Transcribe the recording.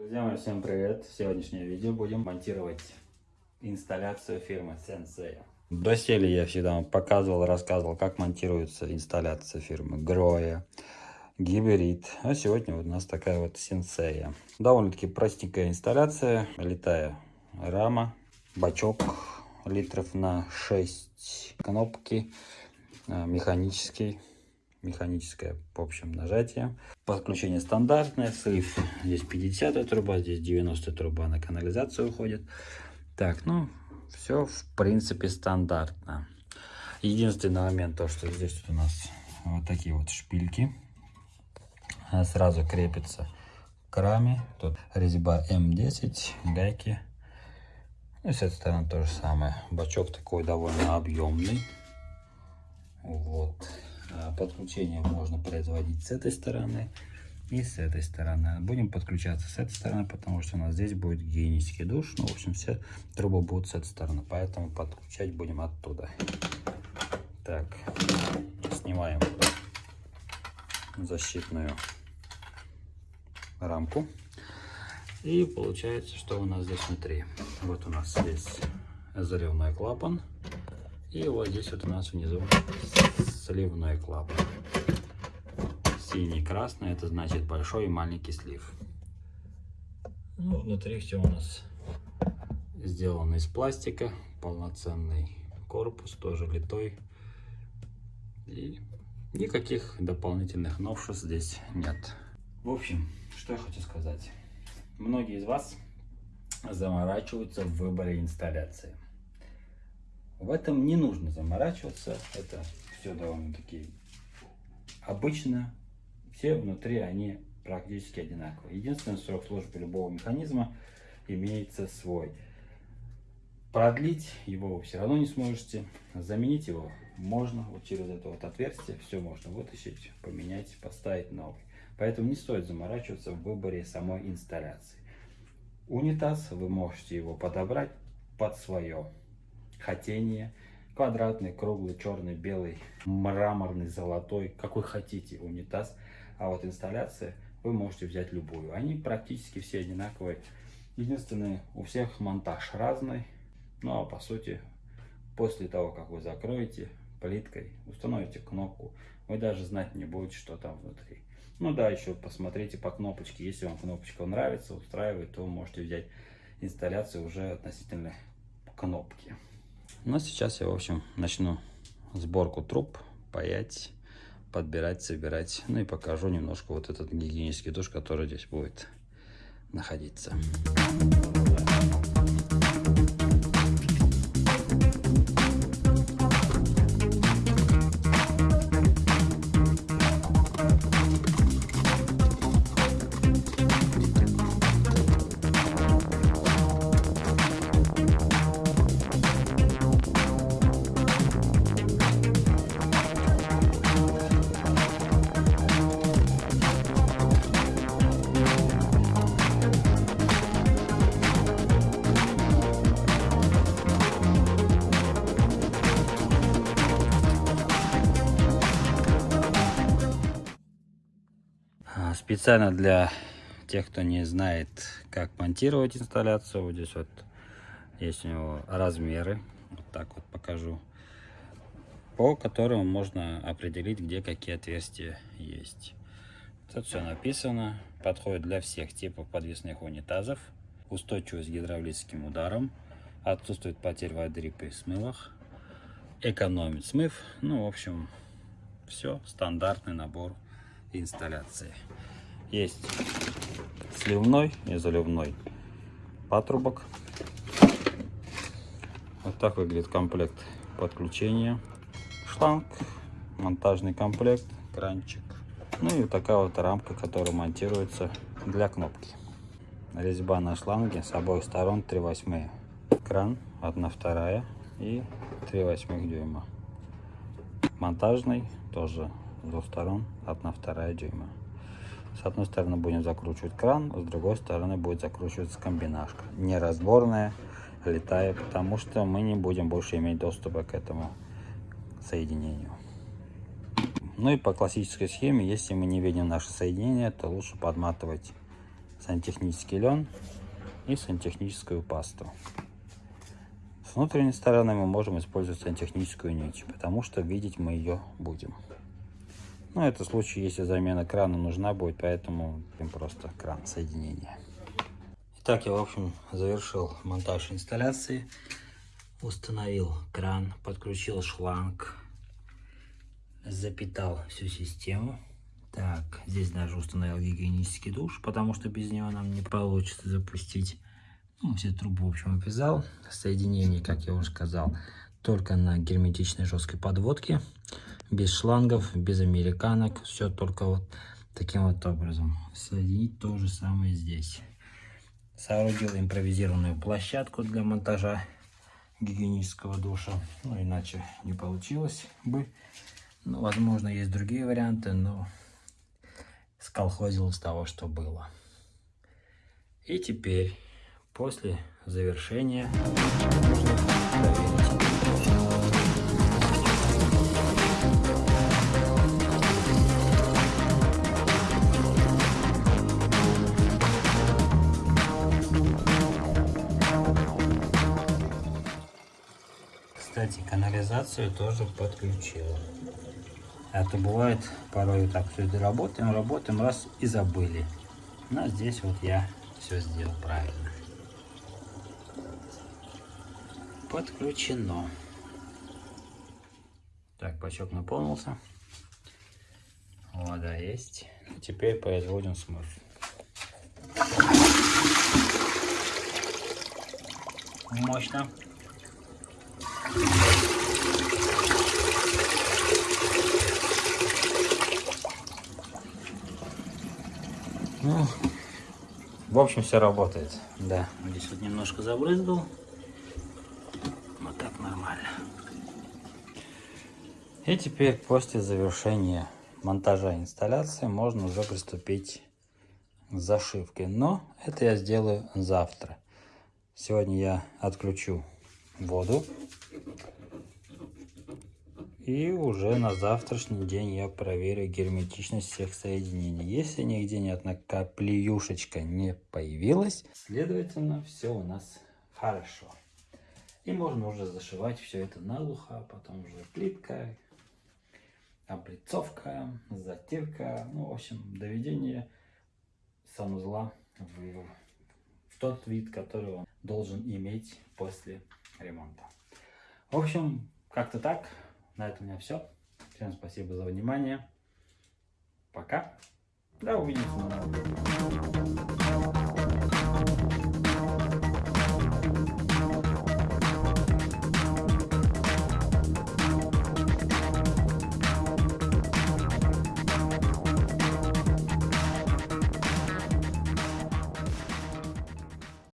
Друзья мои, всем привет! В сегодняшнее видео будем монтировать инсталляцию фирмы Sensei. До сели я всегда вам показывал, рассказывал, как монтируется инсталляция фирмы Гроя, Гиберит. А сегодня вот у нас такая вот Sensei. Довольно-таки простенькая инсталляция, летая рама, бачок литров на 6, кнопки, э, механический механическое, в общем, нажатие. Подключение стандартное, слив здесь 50 труба, здесь 90 труба на канализацию уходит. Так, ну, все в принципе стандартно. Единственный момент, то, что здесь у нас вот такие вот шпильки. Сразу крепится к раме. Тут резьба М10, гайки. И с этой стороны то же самое. Бачок такой довольно объемный. Вот. А, подключение можно производить с этой стороны и с этой стороны. Будем подключаться с этой стороны, потому что у нас здесь будет гигиенический душ. Ну, в общем, все трубы будут с этой стороны, поэтому подключать будем оттуда. Так, снимаем защитную рамку. И получается, что у нас здесь внутри. Вот у нас здесь заливной клапан. И вот здесь вот у нас внизу сливной клапан. Синий, красный, это значит большой и маленький слив. Ну, внутри все у нас сделано из пластика, полноценный корпус, тоже литой. И никаких дополнительных новшеств здесь нет. В общем, что я хочу сказать. Многие из вас заморачиваются в выборе инсталляции. В этом не нужно заморачиваться, это все довольно-таки обычно. Все внутри они практически одинаковые. Единственный срок службы любого механизма имеется свой. Продлить его вы все равно не сможете. Заменить его можно вот через это вот отверстие. Все можно вытащить, поменять, поставить новый. Поэтому не стоит заморачиваться в выборе самой инсталляции. Унитаз вы можете его подобрать под свое хотение. Квадратный, круглый, черный, белый, мраморный, золотой, какой хотите унитаз. А вот инсталляция вы можете взять любую. Они практически все одинаковые. Единственное, у всех монтаж разный. Ну а по сути, после того, как вы закроете плиткой, установите кнопку, вы даже знать не будете, что там внутри. Ну да, еще посмотрите по кнопочке. Если вам кнопочка нравится, устраивает, то вы можете взять инсталляцию уже относительно кнопки. Но сейчас я, в общем, начну сборку труб, паять, подбирать, собирать. Ну и покажу немножко вот этот гигиенический душ, который здесь будет находиться. Специально для тех, кто не знает, как монтировать инсталляцию, вот здесь вот есть у него размеры, вот так вот покажу, по которым можно определить, где какие отверстия есть. Тут все написано, подходит для всех типов подвесных унитазов, устойчивость к гидравлическим ударам, отсутствует потерь воды при смывах, экономит смыв, ну, в общем, все, стандартный набор инсталляции. Есть сливной и заливной патрубок. Вот так выглядит комплект подключения. Шланг, монтажный комплект, кранчик. Ну и такая вот рамка, которая монтируется для кнопки. Резьба на шланге с обоих сторон 3 восьмые. Кран 1 вторая и 3 восьмых дюйма. Монтажный тоже с двух сторон 1 вторая дюйма. С одной стороны будем закручивать кран, с другой стороны будет закручиваться комбинашка. Не разборная, летая, потому что мы не будем больше иметь доступа к этому соединению. Ну и по классической схеме, если мы не видим наше соединение, то лучше подматывать сантехнический лен и сантехническую пасту. С внутренней стороны мы можем использовать сантехническую нить, потому что видеть мы ее будем. Ну, это случай, если замена крана нужна будет, поэтому просто кран соединения. Итак, я, в общем, завершил монтаж инсталляции. Установил кран, подключил шланг, запитал всю систему. Так, здесь даже установил гигиенический душ, потому что без него нам не получится запустить. Ну, все трубы, в общем, обвязал. Соединение, как я уже сказал, только на герметичной жесткой подводке. Без шлангов, без американок. Все только вот таким вот образом. Соединить то же самое здесь. Соорудил импровизированную площадку для монтажа гигиенического душа. Ну, иначе не получилось бы. Ну, возможно, есть другие варианты, но сколхозил с того, что было. И теперь, после завершения, нужно проверить. Кстати, канализацию тоже подключил. А то бывает, порой так все работаем, работаем, раз и забыли. Но здесь вот я все сделал правильно. Подключено. Так, бачок наполнился. Вода есть. Теперь производим смыв. Мощно. Ну, в общем, все работает. Да, здесь вот немножко забрызгал. Вот так нормально. И теперь после завершения монтажа инсталляции можно уже приступить к зашивке. Но это я сделаю завтра. Сегодня я отключу воду. И уже на завтрашний день я проверю герметичность всех соединений. Если нигде ни одна каплеюшечка не появилась, следовательно, все у нас хорошо. И можно уже зашивать все это наглухо, а потом уже плитка, облицовка, затирка, ну, в общем, доведение санузла в, в тот вид, который он должен иметь после ремонта. В общем, как-то так. На этом у меня все. Всем спасибо за внимание. Пока. До увидимся.